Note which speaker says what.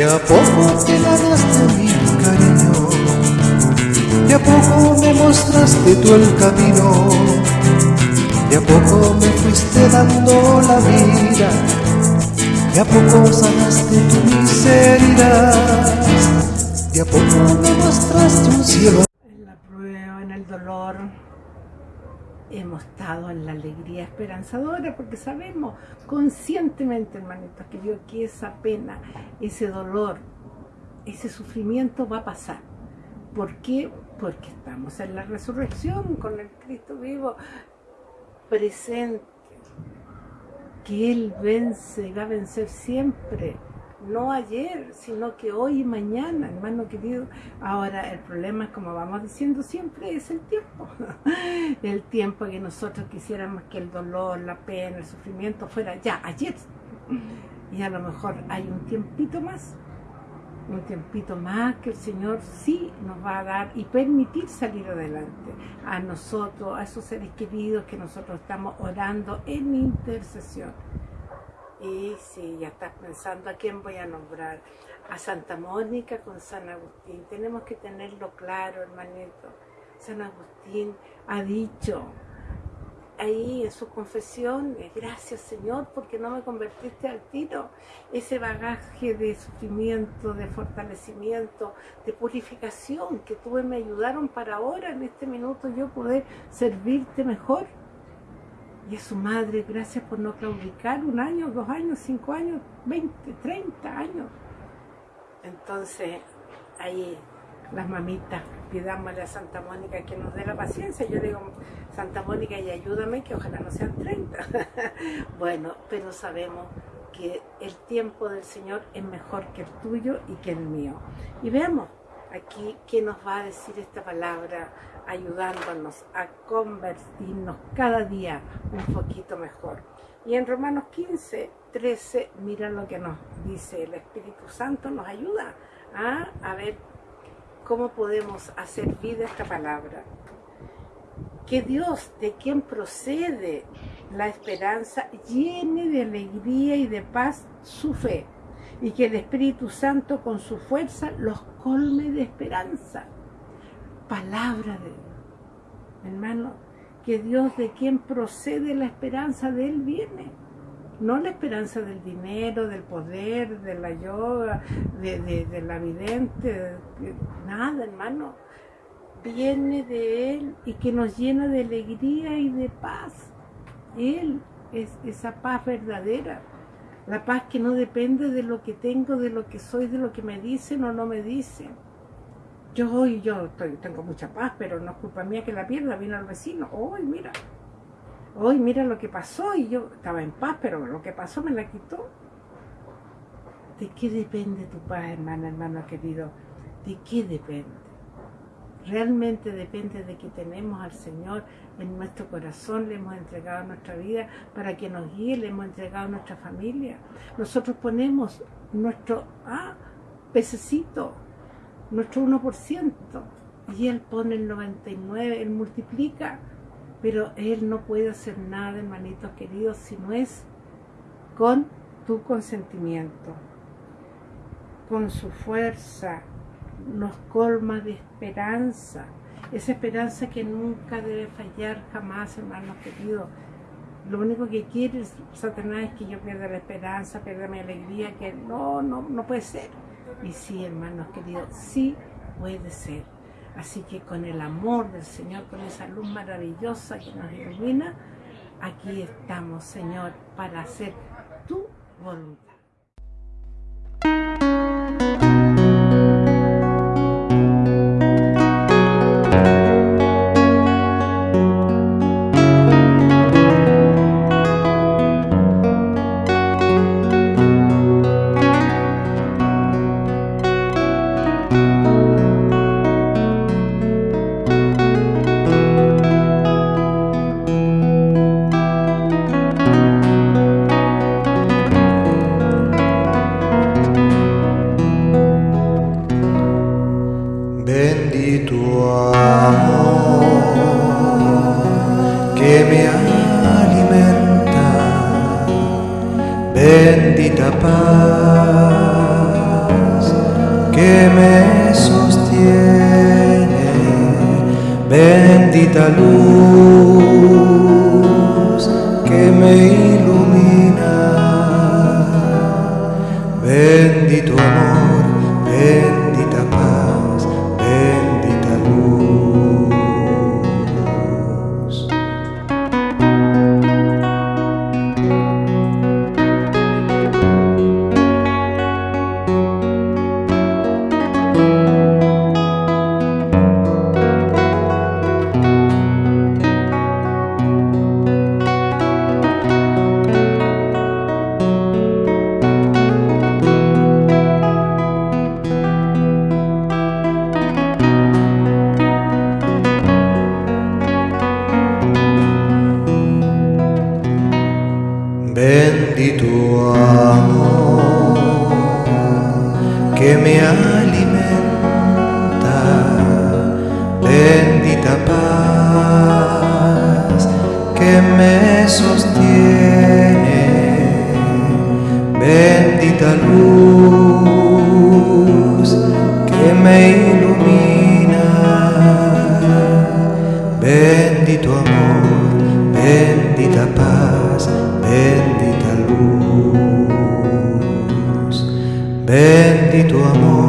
Speaker 1: De a poco te ganaste mi cariño, de a poco me mostraste tú el camino, de a poco me fuiste dando la vida, de a poco sanaste tu miseria, de a poco me mostraste un cielo.
Speaker 2: En la prueba, en el dolor, hemos estado en la alegría esperanzadora porque sabemos conscientemente, hermanitos, que Dios que esa pena, ese dolor, ese sufrimiento va a pasar. ¿Por qué? Porque estamos en la resurrección con el Cristo vivo presente, que Él vence y va a vencer siempre no ayer, sino que hoy y mañana, hermano querido. Ahora, el problema es, como vamos diciendo siempre, es el tiempo. el tiempo que nosotros quisiéramos que el dolor, la pena, el sufrimiento fuera ya, ayer. Y a lo mejor hay un tiempito más, un tiempito más que el Señor sí nos va a dar y permitir salir adelante a nosotros, a esos seres queridos que nosotros estamos orando en intercesión. Y si ya estás pensando a quién voy a nombrar, a Santa Mónica con San Agustín. Tenemos que tenerlo claro, hermanito. San Agustín ha dicho ahí en su confesión, gracias Señor porque no me convertiste al tiro. Ese bagaje de sufrimiento, de fortalecimiento, de purificación que tuve me ayudaron para ahora, en este minuto, yo poder servirte mejor y a su madre, gracias por no claudicar un año, dos años, cinco años, veinte, treinta años. Entonces, ahí las mamitas, pidámosle a Santa Mónica que nos dé la paciencia. Yo digo, Santa Mónica, y ayúdame, que ojalá no sean 30. bueno, pero sabemos que el tiempo del Señor es mejor que el tuyo y que el mío. Y veamos aquí qué nos va a decir esta palabra ayudándonos a convertirnos cada día un poquito mejor. Y en Romanos 15, 13, mira lo que nos dice el Espíritu Santo, nos ayuda a, ver cómo podemos hacer vida esta palabra. Que Dios, de quien procede la esperanza, llene de alegría y de paz su fe, y que el Espíritu Santo con su fuerza los colme de esperanza palabra de Dios. Hermano, que Dios de quien procede la esperanza de Él viene. No la esperanza del dinero, del poder, de la yoga, de, la vidente, nada, hermano. Viene de Él y que nos llena de alegría y de paz. Él es esa paz verdadera. La paz que no depende de lo que tengo, de lo que soy, de lo que me dicen o no me dicen yo hoy yo tengo mucha paz, pero no es culpa mía que la pierda, vino al vecino, hoy mira, hoy mira lo que pasó y yo estaba en paz, pero lo que pasó me la quitó. ¿De qué depende tu paz, hermana, hermano querido? ¿De qué depende? Realmente depende de que tenemos al Señor en nuestro corazón, le hemos entregado nuestra vida para que nos guíe, le hemos entregado nuestra familia. Nosotros ponemos nuestro ah, pececito, nuestro 1%, y Él pone el 99, Él multiplica, pero Él no puede hacer nada, hermanitos queridos, si no es con tu consentimiento, con su fuerza, nos colma de esperanza, esa esperanza que nunca debe fallar jamás, hermanos queridos. Lo único que quiere Satanás es que yo pierda la esperanza, pierda mi alegría, que no, no, no puede ser. Y sí, hermanos queridos, sí puede ser. Así que con el amor del Señor, con esa luz maravillosa que nos ilumina, aquí estamos, Señor, para hacer tu voluntad.
Speaker 1: Bendita luz que me ilumina, bendito amor, que me alimenta, bendita paz que me sostiene, bendita luz que me ilumina, bendito amor, bendita paz, bendito amor,